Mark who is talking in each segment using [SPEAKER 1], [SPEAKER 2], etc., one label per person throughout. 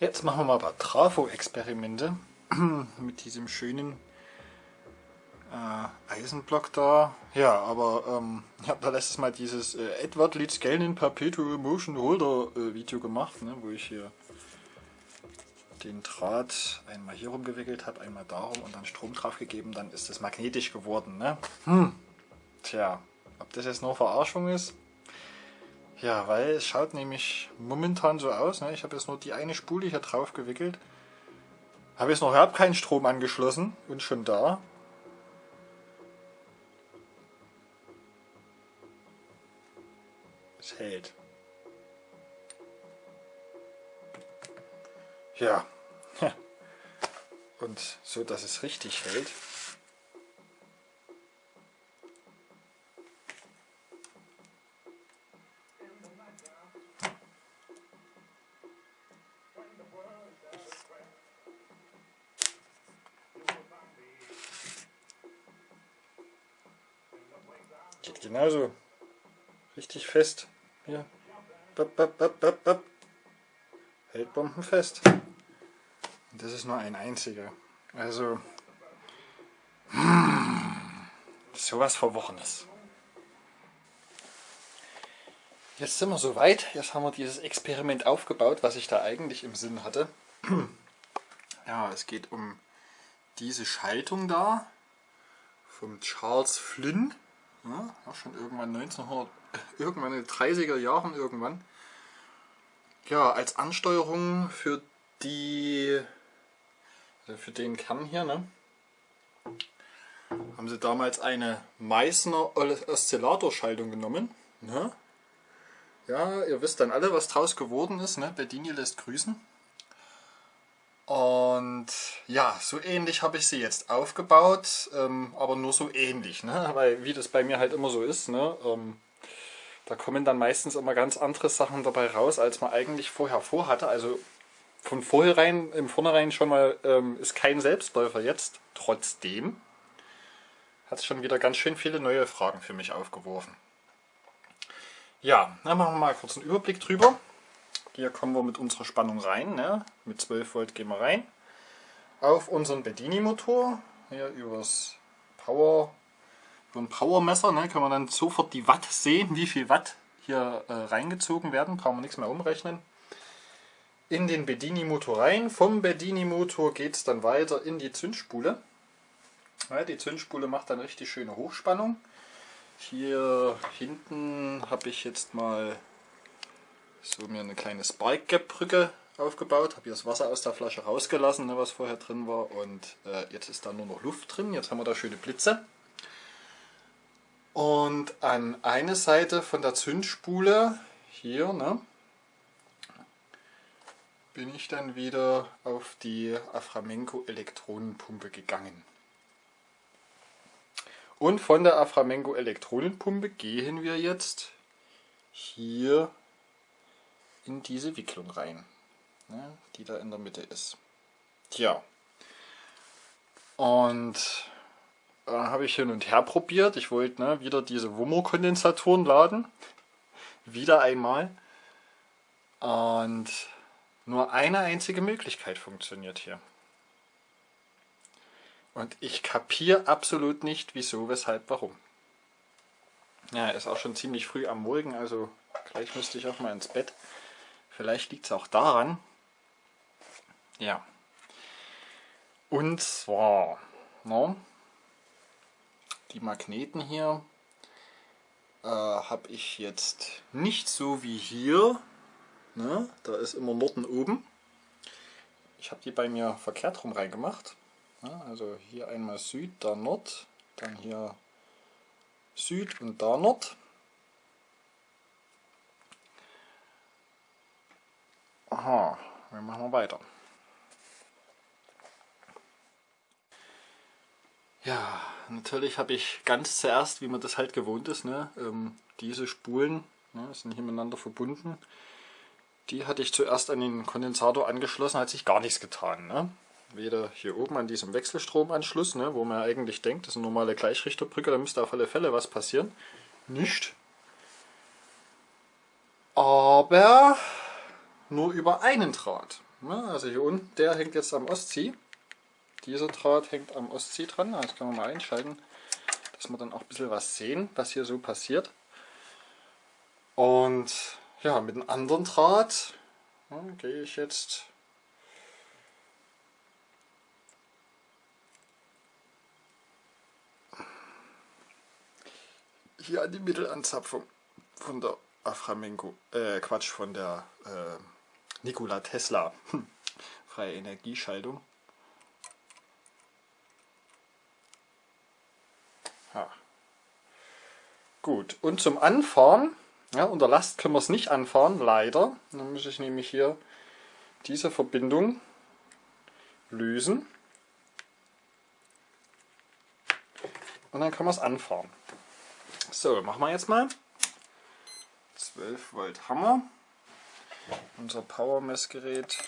[SPEAKER 1] Jetzt machen wir mal ein paar Trafo-Experimente mit diesem schönen äh, Eisenblock da. Ja, aber ähm, ich habe da letztes Mal dieses äh, Edward Leeds Galen Perpetual Motion Holder äh, Video gemacht, ne, wo ich hier den Draht einmal hier rumgewickelt habe, einmal darum und dann Strom drauf gegeben, dann ist es magnetisch geworden. Ne? Hm. Tja, ob das jetzt nur Verarschung ist? Ja, weil es schaut nämlich momentan so aus. Ne? Ich habe jetzt nur die eine Spule hier drauf gewickelt. Habe jetzt noch überhaupt keinen Strom angeschlossen und schon da. Es hält. Ja. Und so, dass es richtig hält. Geht genauso. Richtig fest. Hier. Bap, bap, bap, bap, bap. Hält bombenfest. Und das ist nur ein einziger. Also, hmm, sowas Verworrenes. Jetzt sind wir soweit. Jetzt haben wir dieses Experiment aufgebaut, was ich da eigentlich im Sinn hatte. Ja, es geht um diese Schaltung da vom Charles Flynn. Ja, schon irgendwann 1900, irgendwann in den 30er Jahren irgendwann. Ja, als Ansteuerung für die also für den Kern hier, ne, haben sie damals eine Meißner Oszillatorschaltung genommen. Ne? Ja, ihr wisst dann alle, was draus geworden ist. Ne? Bedini lässt grüßen. Und ja, so ähnlich habe ich sie jetzt aufgebaut, ähm, aber nur so ähnlich, ne? weil wie das bei mir halt immer so ist, ne? Ähm, da kommen dann meistens immer ganz andere Sachen dabei raus, als man eigentlich vorher vorhatte. Also von vornherein, im Vornherein schon mal ähm, ist kein Selbstläufer jetzt. Trotzdem hat es schon wieder ganz schön viele neue Fragen für mich aufgeworfen. Ja, dann machen wir mal kurz einen Überblick drüber. Hier kommen wir mit unserer Spannung rein. Ne? Mit 12 Volt gehen wir rein. Auf unseren Bedini-Motor. Hier übers Power, über ein Powermesser ne, kann man dann sofort die Watt sehen, wie viel Watt hier äh, reingezogen werden. Brauchen wir nichts mehr umrechnen in den Bedini-Motor rein. Vom Bedini-Motor geht es dann weiter in die Zündspule. Ja, die Zündspule macht dann richtig schöne Hochspannung. Hier hinten habe ich jetzt mal so mir eine kleine Spark Gap Brücke aufgebaut. Habe hier das Wasser aus der Flasche rausgelassen, ne, was vorher drin war. Und äh, jetzt ist da nur noch Luft drin. Jetzt haben wir da schöne Blitze. Und an eine Seite von der Zündspule, hier, ne, bin ich dann wieder auf die Aframenko Elektronenpumpe gegangen. Und von der Aframenko Elektronenpumpe gehen wir jetzt hier in diese Wicklung rein, ne, die da in der Mitte ist. Tja, und äh, habe ich hin und her probiert. Ich wollte ne, wieder diese Wummer-Kondensatoren laden. Wieder einmal. Und nur eine einzige Möglichkeit funktioniert hier. Und ich kapiere absolut nicht, wieso, weshalb, warum. Ja, ist auch schon ziemlich früh am Morgen, also gleich müsste ich auch mal ins Bett. Vielleicht liegt es auch daran. Ja. Und zwar, no, die Magneten hier äh, habe ich jetzt nicht so wie hier Ne? Da ist immer Norden oben. Ich habe die bei mir verkehrt rum reingemacht. Ja, also hier einmal Süd, da Nord, dann hier Süd und da Nord. Aha, wir machen wir weiter. Ja, natürlich habe ich ganz zuerst, wie man das halt gewohnt ist, ne, ähm, diese Spulen ne, sind hier miteinander verbunden. Die hatte ich zuerst an den Kondensator angeschlossen, hat sich gar nichts getan. Ne? Weder hier oben an diesem Wechselstromanschluss, ne, wo man eigentlich denkt, das ist eine normale Gleichrichterbrücke, da müsste auf alle Fälle was passieren. Nicht. Aber nur über einen Draht. also hier unten, der hängt jetzt am Ostsee. Dieser Draht hängt am Ostsee dran. Das können wir mal einschalten, dass wir dann auch ein bisschen was sehen, was hier so passiert. Und ja, mit einem anderen Draht ja, gehe ich jetzt hier an die Mittelanzapfung von der Aframenko, äh Quatsch, von der äh, Nikola Tesla freie Energieschaltung. Ja. Gut, und zum Anfahren, ja, unter Last können wir es nicht anfahren, leider. Dann muss ich nämlich hier diese Verbindung lösen. Und dann kann man es anfahren. So, machen wir jetzt mal. 12 Volt Hammer. Unser Power-Messgerät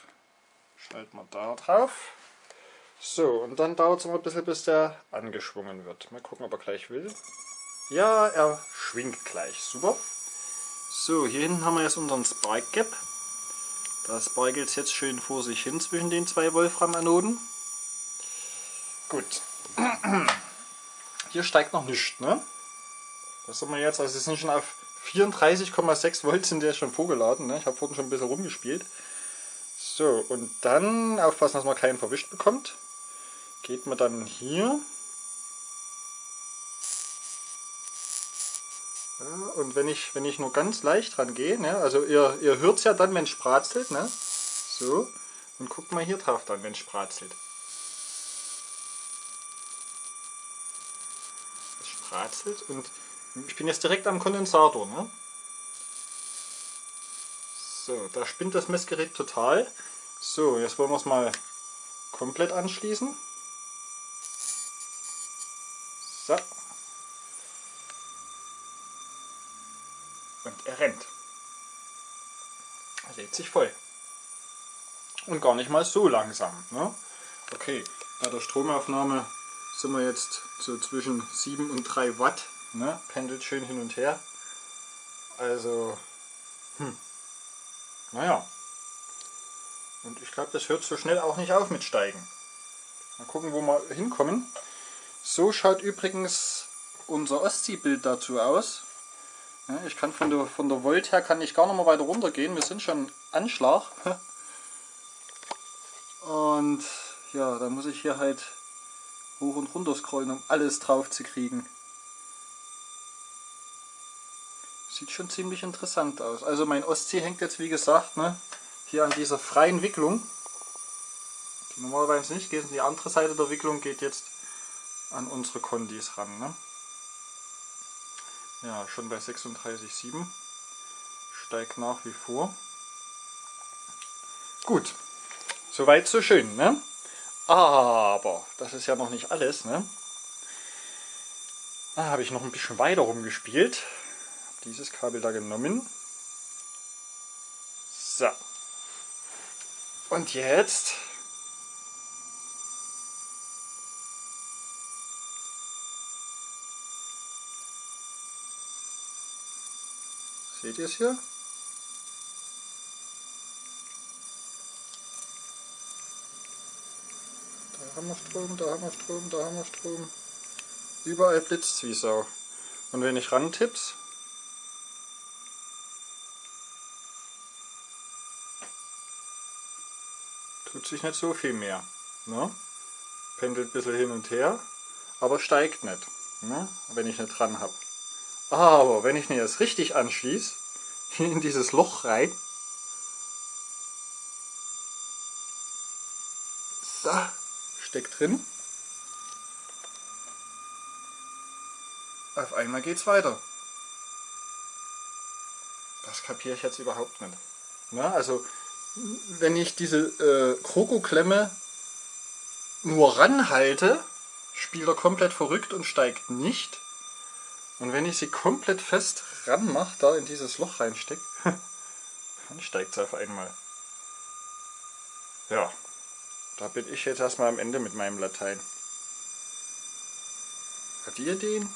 [SPEAKER 1] schalten wir da drauf. So, und dann dauert es noch ein bisschen, bis der angeschwungen wird. Mal gucken, ob er gleich will. Ja, er schwingt gleich. Super. So, hier hinten haben wir jetzt unseren Spark Gap. Da sparkelt es jetzt schön vor sich hin zwischen den zwei Wolfram-Anoden. Gut. Hier steigt noch nichts, ne? Das sind wir jetzt, also es sind schon auf 34,6 Volt sind der schon vorgeladen. Ne? Ich habe vorhin schon ein bisschen rumgespielt. So, und dann aufpassen, dass man keinen verwischt bekommt. Geht man dann hier. Ja, und wenn ich, wenn ich nur ganz leicht dran gehe, ne? also ihr, ihr hört es ja dann, wenn es spratzelt. Ne? So, und guckt mal hier drauf dann, wenn es spratzelt. Es spratzelt und ich bin jetzt direkt am Kondensator. Ne? So, da spinnt das Messgerät total. So, jetzt wollen wir es mal komplett anschließen. So. Und er rennt. Er lädt sich voll. Und gar nicht mal so langsam. Ne? Okay, bei der Stromaufnahme sind wir jetzt so zwischen 7 und 3 Watt Ne? Pendelt schön hin und her. Also, hm. naja. Und ich glaube, das hört so schnell auch nicht auf mit Steigen. Mal gucken, wo wir hinkommen. So schaut übrigens unser Ostsee-Bild dazu aus. ich kann von der, von der Volt her kann ich gar nicht mehr weiter runter gehen. Wir sind schon Anschlag. Und ja, da muss ich hier halt hoch und runter scrollen, um alles drauf zu kriegen. Sieht schon ziemlich interessant aus. Also mein Ostsee hängt jetzt wie gesagt ne, hier an dieser freien Wicklung. Die normalerweise nicht geht. Die andere Seite der Wicklung geht jetzt an unsere Kondis ran. Ne? Ja, schon bei 36,7. Steigt nach wie vor. Gut, soweit so schön. Ne? Aber das ist ja noch nicht alles. Ne? Da habe ich noch ein bisschen weiter rumgespielt dieses Kabel da genommen. So. Und jetzt Seht ihr es hier? Da haben wir Strom, da haben wir Strom, da haben wir Strom. Überall blitzt wie Sau. Und wenn ich rantipp's, tut sich nicht so viel mehr. Ne? Pendelt ein bisschen hin und her, aber steigt nicht, ne? wenn ich nicht dran habe. Aber wenn ich mir das richtig anschließe, in dieses Loch rein, so, steckt drin, auf einmal geht's weiter. Das kapiere ich jetzt überhaupt nicht. Ne? Also wenn ich diese äh, Krokoklemme nur ranhalte, spielt er komplett verrückt und steigt nicht. Und wenn ich sie komplett fest ranmache, da in dieses Loch reinstecke, dann steigt es auf einmal. Ja, da bin ich jetzt erstmal am Ende mit meinem Latein. Hat ihr Ideen?